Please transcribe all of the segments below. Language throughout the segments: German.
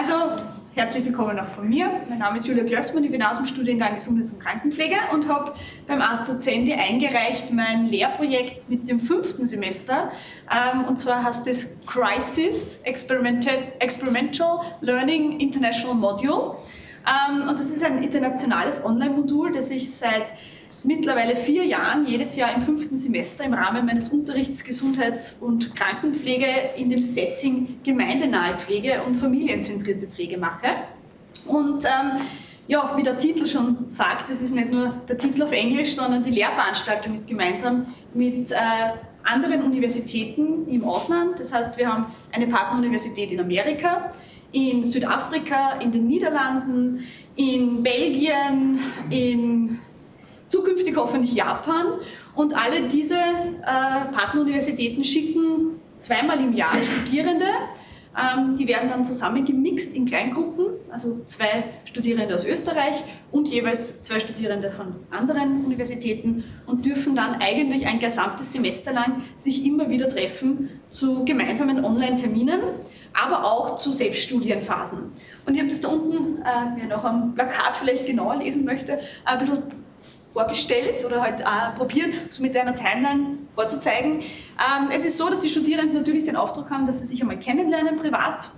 Also, herzlich willkommen auch von mir. Mein Name ist Julia Klössmann, ich bin aus dem Studiengang Gesundheits- und Krankenpflege und habe beim AstraZendi eingereicht mein Lehrprojekt mit dem fünften Semester. Ähm, und zwar heißt es Crisis Experimental Learning International Module. Ähm, und das ist ein internationales Online-Modul, das ich seit mittlerweile vier Jahren jedes Jahr im fünften Semester im Rahmen meines Unterrichts Gesundheits- und Krankenpflege in dem Setting gemeindenahe Pflege und familienzentrierte Pflege mache. Und ähm, ja, wie der Titel schon sagt, es ist nicht nur der Titel auf Englisch, sondern die Lehrveranstaltung ist gemeinsam mit äh, anderen Universitäten im Ausland. Das heißt, wir haben eine Partneruniversität in Amerika, in Südafrika, in den Niederlanden, in Belgien, in zukünftig hoffentlich Japan. Und alle diese äh, Partneruniversitäten schicken zweimal im Jahr Studierende. Ähm, die werden dann zusammengemixt in Kleingruppen, also zwei Studierende aus Österreich und jeweils zwei Studierende von anderen Universitäten und dürfen dann eigentlich ein gesamtes Semester lang sich immer wieder treffen zu gemeinsamen Online-Terminen, aber auch zu Selbststudienphasen. Und ich habe das da unten, äh, wer noch am Plakat vielleicht genauer lesen möchte, ein bisschen vorgestellt oder halt auch probiert, so mit einer Timeline vorzuzeigen. Ähm, es ist so, dass die Studierenden natürlich den Auftrag haben, dass sie sich einmal kennenlernen privat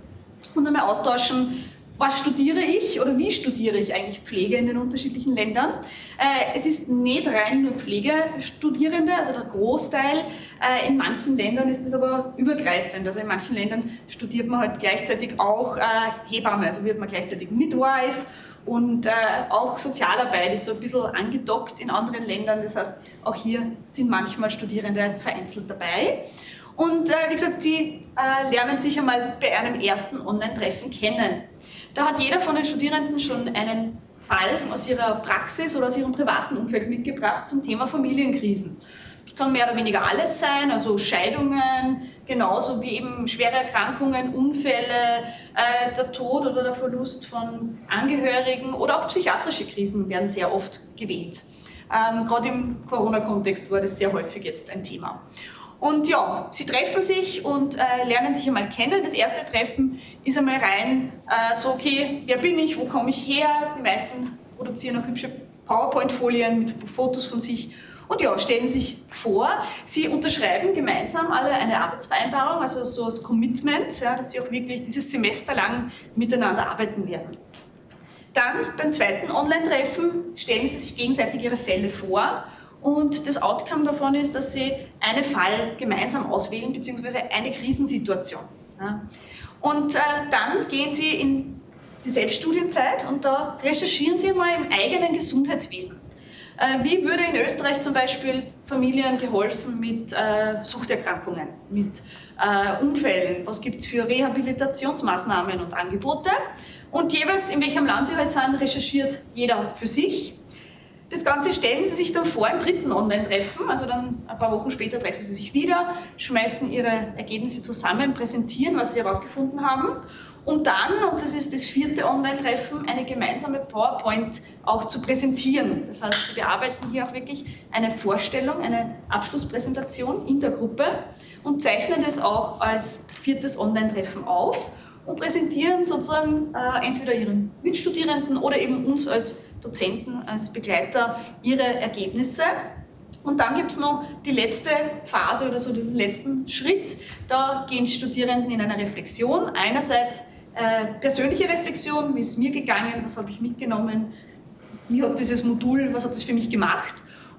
und einmal austauschen, was studiere ich oder wie studiere ich eigentlich Pflege in den unterschiedlichen Ländern. Äh, es ist nicht rein nur Pflegestudierende, also der Großteil. Äh, in manchen Ländern ist das aber übergreifend. Also in manchen Ländern studiert man halt gleichzeitig auch äh, Hebamme, also wird man gleichzeitig Midwife und äh, auch Sozialarbeit ist so ein bisschen angedockt in anderen Ländern. Das heißt, auch hier sind manchmal Studierende vereinzelt dabei. Und äh, wie gesagt, sie äh, lernen sich einmal bei einem ersten Online-Treffen kennen. Da hat jeder von den Studierenden schon einen Fall aus ihrer Praxis oder aus ihrem privaten Umfeld mitgebracht zum Thema Familienkrisen. Das kann mehr oder weniger alles sein, also Scheidungen, genauso wie eben schwere Erkrankungen, Unfälle, äh, der Tod oder der Verlust von Angehörigen oder auch psychiatrische Krisen werden sehr oft gewählt. Ähm, Gerade im Corona-Kontext war das sehr häufig jetzt ein Thema. Und ja, sie treffen sich und äh, lernen sich einmal kennen. Das erste Treffen ist einmal rein äh, so, okay, wer bin ich, wo komme ich her? Die meisten produzieren auch hübsche PowerPoint-Folien mit Fotos von sich und ja, stellen sich vor, sie unterschreiben gemeinsam alle eine Arbeitsvereinbarung, also so als Commitment, ja, dass sie auch wirklich dieses Semester lang miteinander arbeiten werden. Dann beim zweiten Online-Treffen stellen sie sich gegenseitig ihre Fälle vor und das Outcome davon ist, dass sie einen Fall gemeinsam auswählen, beziehungsweise eine Krisensituation. Ja. Und äh, dann gehen sie in die Selbststudienzeit und da recherchieren sie mal im eigenen Gesundheitswesen. Äh, wie würde in Österreich zum Beispiel Familien geholfen mit äh, Suchterkrankungen, mit äh, Unfällen? Was gibt es für Rehabilitationsmaßnahmen und Angebote? Und jeweils, in welchem Land Sie halt sind, recherchiert jeder für sich. Das Ganze stellen Sie sich dann vor im dritten Online-Treffen, also dann ein paar Wochen später treffen Sie sich wieder, schmeißen Ihre Ergebnisse zusammen, präsentieren, was Sie herausgefunden haben um dann, und das ist das vierte Online-Treffen, eine gemeinsame PowerPoint auch zu präsentieren. Das heißt, Sie bearbeiten hier auch wirklich eine Vorstellung, eine Abschlusspräsentation in der Gruppe und zeichnen das auch als viertes Online-Treffen auf und präsentieren sozusagen äh, entweder Ihren Mitstudierenden oder eben uns als Dozenten, als Begleiter Ihre Ergebnisse. Und dann gibt es noch die letzte Phase oder so den letzten Schritt. Da gehen die Studierenden in eine Reflexion. Einerseits äh, persönliche Reflexion, wie ist es mir gegangen, was habe ich mitgenommen, wie hat dieses Modul, was hat es für mich gemacht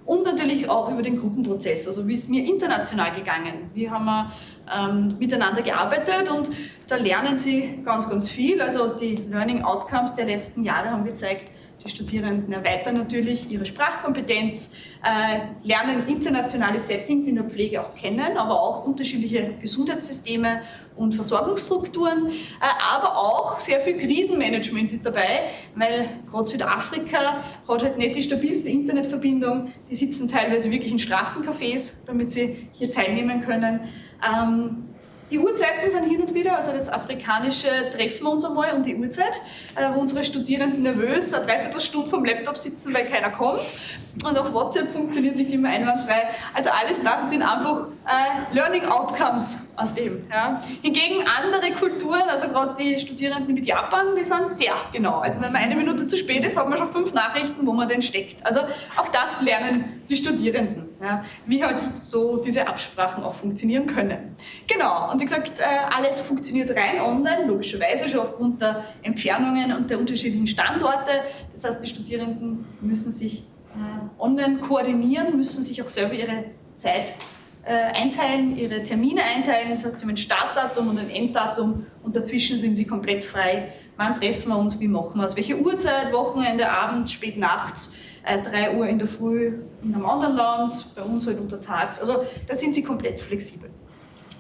und natürlich auch über den Gruppenprozess, also wie ist es mir international gegangen, wie haben wir ähm, miteinander gearbeitet und da lernen Sie ganz, ganz viel, also die Learning Outcomes der letzten Jahre haben gezeigt, die Studierenden erweitern natürlich ihre Sprachkompetenz, äh, lernen internationale Settings in der Pflege auch kennen, aber auch unterschiedliche Gesundheitssysteme und Versorgungsstrukturen, äh, aber auch sehr viel Krisenmanagement ist dabei, weil gerade Südafrika hat halt nicht die stabilste Internetverbindung, die sitzen teilweise wirklich in Straßencafés, damit sie hier teilnehmen können. Die Uhrzeiten sind hin und wieder, also das afrikanische treffen wir uns einmal um die Uhrzeit, äh, wo unsere Studierenden nervös eine Dreiviertelstunde vom Laptop sitzen, weil keiner kommt. Und auch WhatsApp funktioniert nicht immer einwandfrei. Also alles das sind einfach äh, Learning Outcomes aus dem. Ja. Hingegen andere Kulturen, also gerade die Studierenden mit Japan, die sind sehr genau. Also wenn man eine Minute zu spät ist, hat man schon fünf Nachrichten, wo man denn steckt. Also auch das lernen die Studierenden, ja, wie halt so diese Absprachen auch funktionieren können. Genau, und wie gesagt, äh, alles funktioniert rein online, logischerweise schon aufgrund der Entfernungen und der unterschiedlichen Standorte. Das heißt, die Studierenden müssen sich äh, online koordinieren, müssen sich auch selber ihre Zeit einteilen, ihre Termine einteilen. Das heißt, sie haben ein Startdatum und ein Enddatum und dazwischen sind sie komplett frei. Wann treffen wir uns, wie machen wir es, welche Uhrzeit, Wochenende, abends, spät nachts, äh, 3 Uhr in der Früh in einem anderen Land, bei uns halt untertags. Also da sind sie komplett flexibel.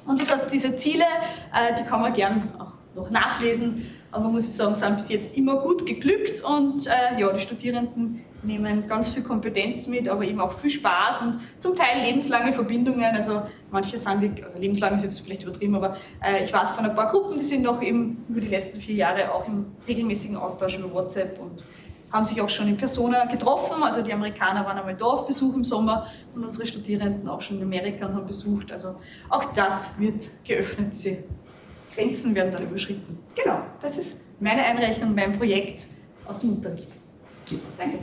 Und wie gesagt, diese Ziele, äh, die kann man gern auch noch nachlesen, aber muss ich sagen, sind bis jetzt immer gut geglückt und äh, ja, die Studierenden nehmen ganz viel Kompetenz mit, aber eben auch viel Spaß und zum Teil lebenslange Verbindungen. Also manche sind wirklich, also lebenslang ist jetzt vielleicht übertrieben, aber äh, ich weiß von ein paar Gruppen, die sind noch eben über die letzten vier Jahre auch im regelmäßigen Austausch über WhatsApp und haben sich auch schon in Persona getroffen. Also die Amerikaner waren einmal da auf Besuch im Sommer und unsere Studierenden auch schon in Amerika und haben besucht. Also auch das wird geöffnet, diese Grenzen werden dann überschritten. Genau, das ist meine Einreichung, mein Projekt aus dem Unterricht. Danke.